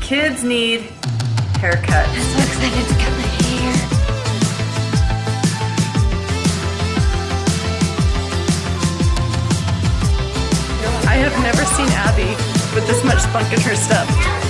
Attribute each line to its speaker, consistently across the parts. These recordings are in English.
Speaker 1: kids need haircuts.
Speaker 2: I'm so excited to cut my hair.
Speaker 1: I have never seen Abby with this much spunk in her step.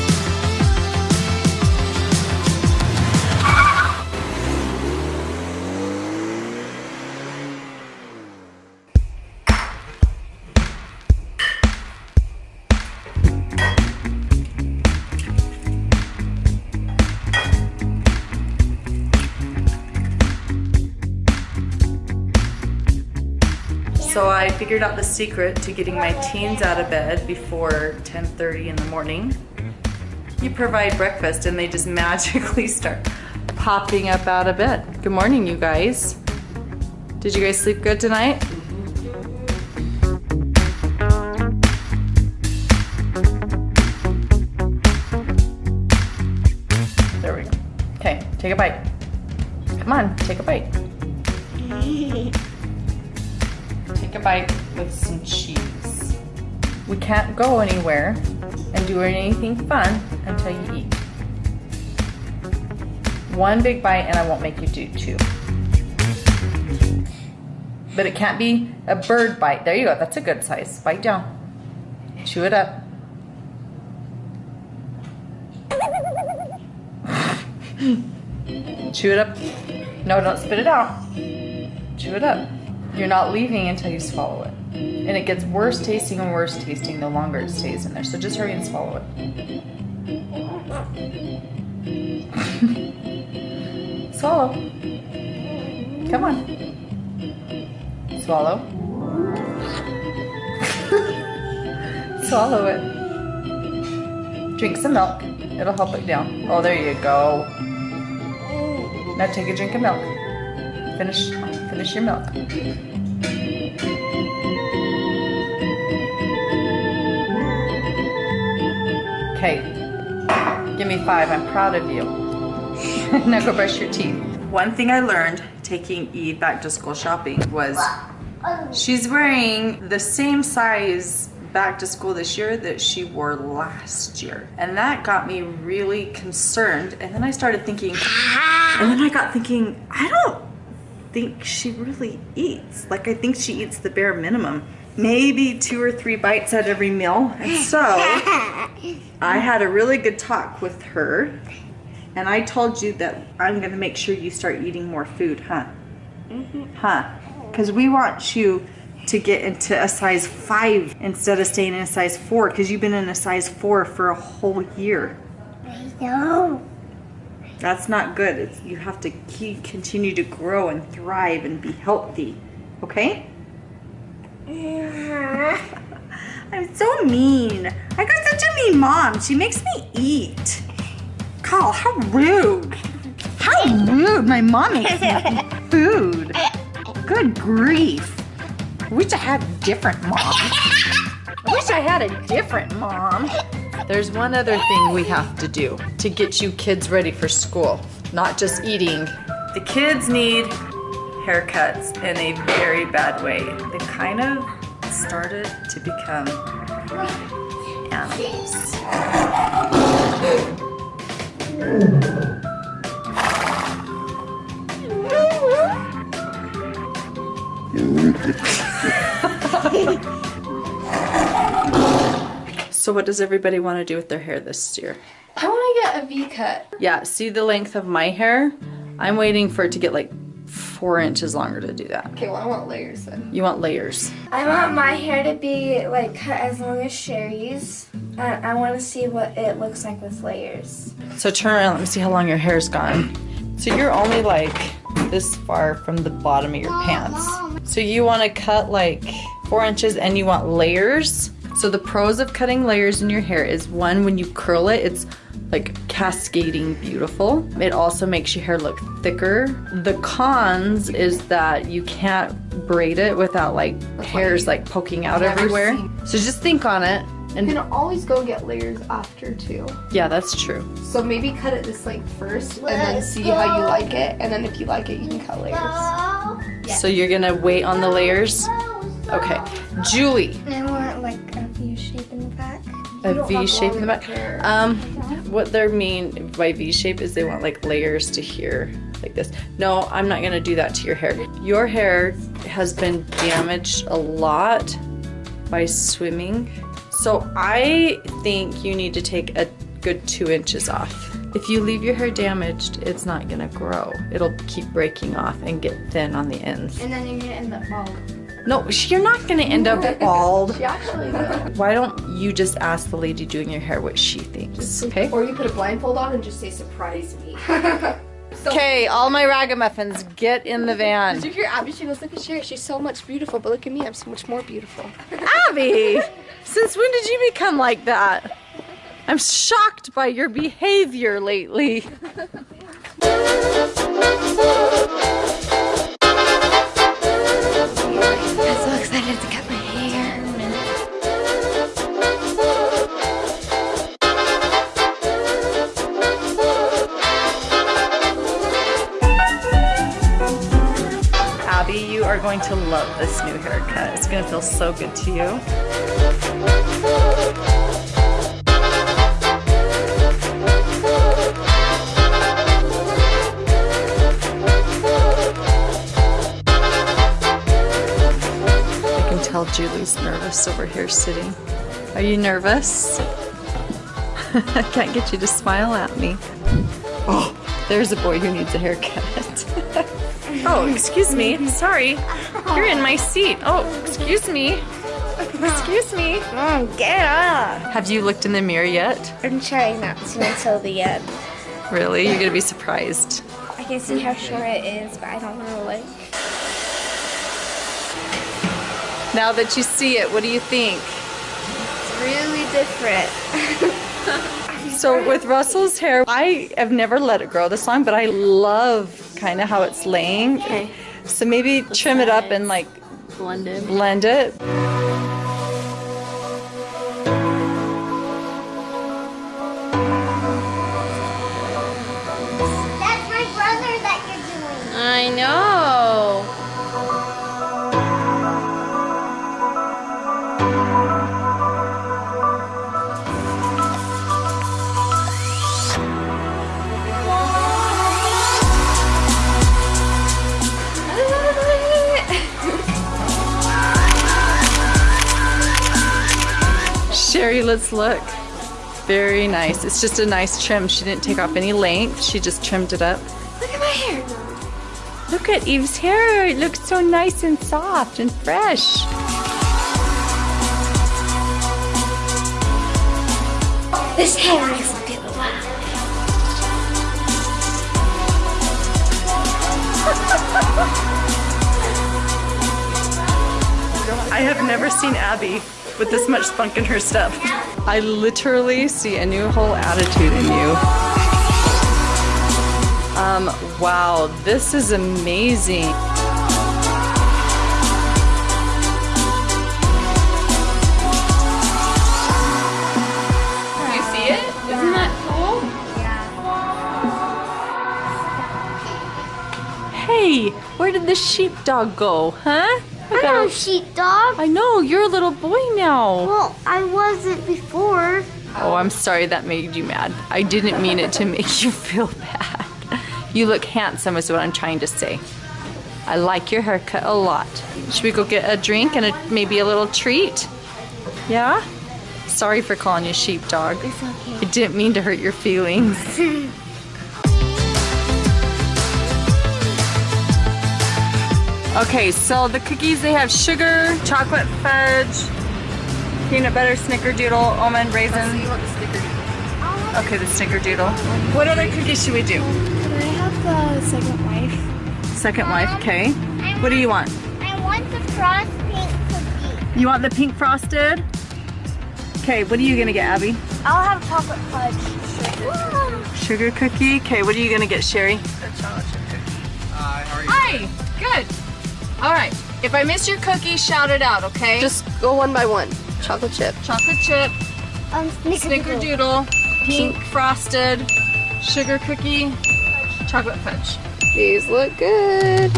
Speaker 1: So I figured out the secret to getting my teens out of bed before 10.30 in the morning. Mm-hmm. You provide breakfast and they just magically start popping up out of bed. Good morning, you guys. Did you guys sleep good tonight? There we go. Okay, take a bite. Come on, take a bite. A bite with some cheese. We can't go anywhere and do anything fun until you eat. One big bite and I won't make you do two. But it can't be a bird bite. There you go, that's a good size. Bite down. Chew it up. Chew it up. No, don't spit it out. Chew it up. You're not leaving until you swallow it. And it gets worse tasting and worse tasting the longer it stays in there. So just hurry and swallow it. Swallow. Come on. Swallow. Swallow it. Drink some milk. It'll help it down. Oh, there you go. Now take a drink of milk. Finish, finish your milk. Okay, give me five. I'm proud of you. now go brush your teeth. One thing I learned taking Eve back to school shopping was she's wearing the same size back to school this year that she wore last year. And that got me really concerned. And then I started thinking, and then I got thinking, I don't think she really eats. Like I think she eats the bare minimum. Maybe two or three bites at every meal. And so I had a really good talk with her. And I told you that I'm gonna make sure you start eating more food, huh? Mm-hmm. Huh? Because we want you to get into a size five instead of staying in a size four because you've been in a size four for a whole year.
Speaker 2: No.
Speaker 1: That's not good. It's, you have to keep, continue to grow and thrive and be healthy. Okay? I'm so mean. I got such a mean mom. She makes me eat. Carl, how rude. How rude. My mom makes me eat food. Good grief. I wish I had a different mom. I wish I had a different mom. There's one other thing we have to do to get you kids ready for school, not just eating. The kids need haircuts in a very bad way. They kind of started to become animals. So what does everybody want to do with their hair this year?
Speaker 2: I want to get a V cut.
Speaker 1: Yeah, see the length of my hair? I'm waiting for it to get like four inches longer to do that.
Speaker 2: Okay, well I want layers then.
Speaker 1: You want layers.
Speaker 3: I want my hair to be like cut as long as Sherry's. I, I want to see what it looks like with layers.
Speaker 1: So turn around, let me see how long your hair's gone. So you're only like this far from the bottom of your pants. So you want to cut like four inches and you want layers. So the pros of cutting layers in your hair is one, when you curl it, it's like cascading beautiful. It also makes your hair look thicker. The cons is that you can't braid it without like hairs like poking out
Speaker 2: Never
Speaker 1: everywhere.
Speaker 2: seen-
Speaker 1: So just think on it.
Speaker 2: You
Speaker 1: And
Speaker 2: can always go get layers after too.
Speaker 1: yeah, that's true.
Speaker 2: So maybe cut it this like first and then see how you like it. And then if you like it, you can cut layers.
Speaker 1: So you're gonna wait on the layers? Okay. Julie,
Speaker 3: I want like a V shape in the back.
Speaker 1: Um, what they mean by V shape is they want like layers to here, like this. No, I'm not gonna do that to your hair. Your hair has been damaged a lot by swimming. So I think you need to take a good two inches off. If you leave your hair damaged, it's not gonna grow. It'll keep breaking off and get thin on the ends.
Speaker 3: And then you get in the bald.
Speaker 1: No, you're not gonna end up bald.
Speaker 2: She actually will.
Speaker 1: Why don't you just ask the lady doing your hair what she thinks? Okay.
Speaker 2: Or you put a blindfold on and just say surprise me.
Speaker 1: Okay, all my ragamuffins, get in the van.
Speaker 2: Did you hear Abby? She goes, look at Sherry. She's so much beautiful, but look at me. I'm so much more beautiful.
Speaker 1: Abby, since when did you become like that? I'm shocked by your behavior lately.
Speaker 3: excited to cut my hair.
Speaker 1: Abby, you are going to love this new haircut. It's gonna feel so good to you. Julie's nervous over here sitting. Are you nervous? I can't get you to smile at me. Oh, there's a boy who needs a haircut. oh, excuse me. Sorry. You're in my seat. Oh, excuse me. Excuse me.
Speaker 3: Mom, get up.
Speaker 1: Have you looked in the mirror yet?
Speaker 3: I'm trying not to until the end.
Speaker 1: Really? You're gonna be surprised.
Speaker 3: I can see how short it is, but I don't know like.
Speaker 1: Now that you see it, what do you think?
Speaker 3: It's really different.
Speaker 1: So with Russell's hair, I have never let it grow this long, but I love kind of how it's laying.
Speaker 3: Okay.
Speaker 1: So maybe trim it up and like blend it.
Speaker 3: blend it.
Speaker 1: Sherry, let's look. Very nice. It's just a nice trim. She didn't take off any length. She just trimmed it up.
Speaker 3: Look at my hair.
Speaker 1: Look at Eve's hair. It looks so nice and soft and fresh.
Speaker 3: This hair makes me feel alive.
Speaker 1: I have never seen Abby with this much spunk in her step. I literally see a new whole attitude in you. Um, wow, this is amazing.
Speaker 2: You see it? Isn't that cool? Yeah.
Speaker 1: Hey, where did the sheepdog go, huh? I, got
Speaker 4: I'm
Speaker 1: a-
Speaker 4: no sheepdog.
Speaker 1: I know, you're a little boy now.
Speaker 4: Well, I wasn't before.
Speaker 1: Oh, I'm sorry that made you mad. I didn't mean it to make you feel bad. You look handsome is what I'm trying to say. I like your haircut a lot. Should we go get a drink and a, maybe a little treat? Yeah? Sorry for calling you sheepdog.
Speaker 4: It's okay.
Speaker 1: I didn't mean to hurt your feelings. Okay, so the cookies, they have sugar, chocolate fudge, peanut butter, snickerdoodle, almond, raisin.
Speaker 2: You want the snickerdoodle?
Speaker 1: Okay, the snickerdoodle. What other cookies should we do?
Speaker 3: Can I have the second wife?
Speaker 1: Second wife, okay. What do you want?
Speaker 4: I want the frost pink cookie.
Speaker 1: You want the pink frosted? Okay, what are you gonna get, Abby?
Speaker 4: I'll have chocolate fudge.
Speaker 1: Sugar sugar cookie? Okay, what are you gonna get, Sherry? chocolate cookie Hi, good. All right, if I miss your cookie, shout it out, okay?
Speaker 2: Just go one by one. Chocolate chip.
Speaker 1: chocolate chip,
Speaker 4: Um, snickerdoodle.
Speaker 1: snickerdoodle, pink frosted, sugar cookie, chocolate fudge.
Speaker 2: These look good.